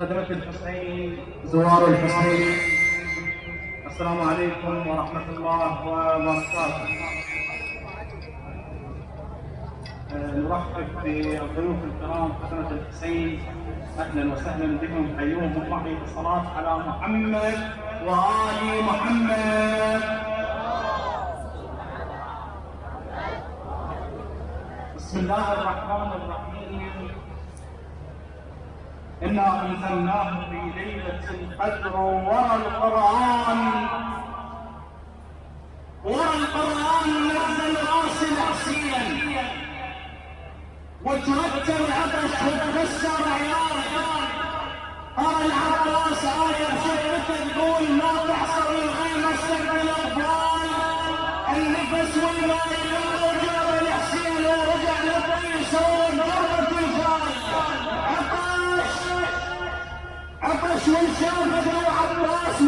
خدمة الحسين زوار الحسين. السلام عليكم ورحمة الله وبركاته. آه، نرحب بالضيوف الكرام خدمة الحسين. أهلا وسهلا بكم حيوهم معي بالصلاة على محمد وآل محمد. بسم الله الرحمن الرحيم. إنا أنزلناه في ليلة القدر ورا القرآن. ورا القرآن نزل راسل عصيا وترتب عطش وتكسر عيال أرى العباس آية بشدته تقول ما تحصر الغيمة استقبل الأطفال؟ النفس والماء عطش وانشافت العباس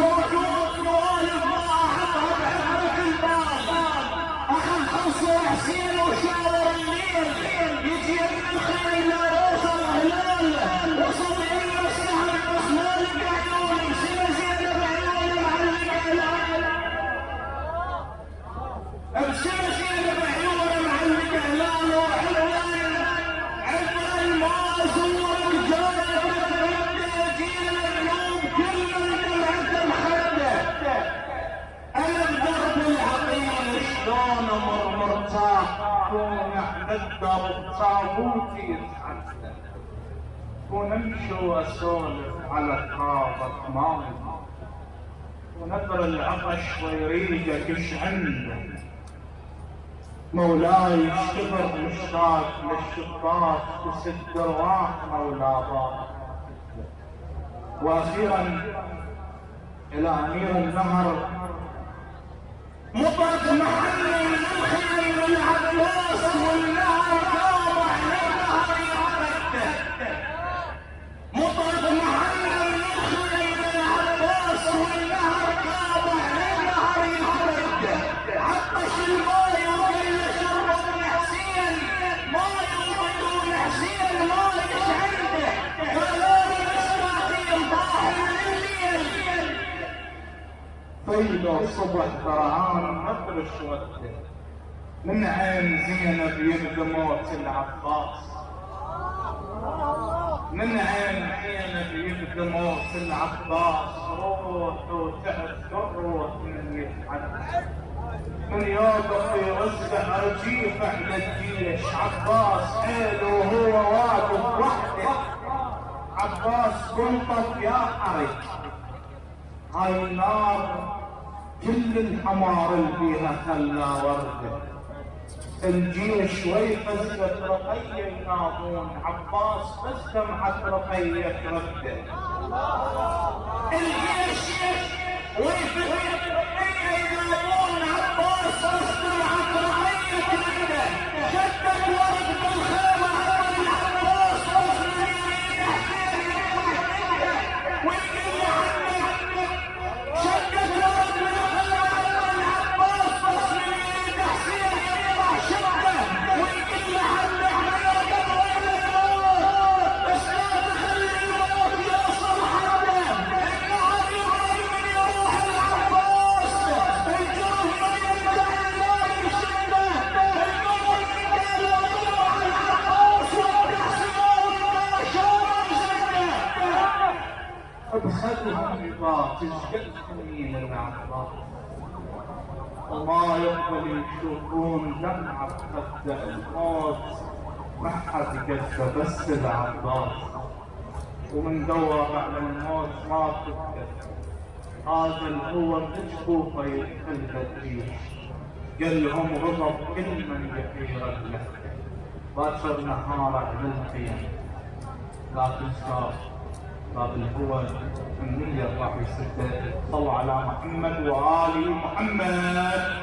تابوتي يتحدى كون امشي واسولف على خاطر ماي ونذر العطش ويريدك إيش عنده. مولاي اشتبر مشتاق للشباك تسد الراح مولا بابا وأخيرا إلى أمير النهر. مطرق محل من الخير العباس. فيض صبح فرعان مفرش وده من عين زينب يبدو موت العباس. من عين زينب يبدو موت العباس. روح وتعب الروح من يتحدث من يوقف في رزقه ارجيف إحنا الجيش عباس حيل وهو واقف وحده. عباس قنطف يا حرج هاي النار كل الحمار اللي فيها خلا ورده الجيش ويفزت رقية يناظون عباس بس سمعت رقية ترده الجيش تشقد سنين العباس وما يقبل يشوفون دمعة بخد الموت ما حد يقدر بس العباس ومن دور على الموت ما تقدر هذا اللي هو تشوفه يدخل الريح قال لهم غضب كل من يحير له باكر نهار على الخيام لا تنسى باب الهوى النية راح يسده صلوا على محمد وآل محمد.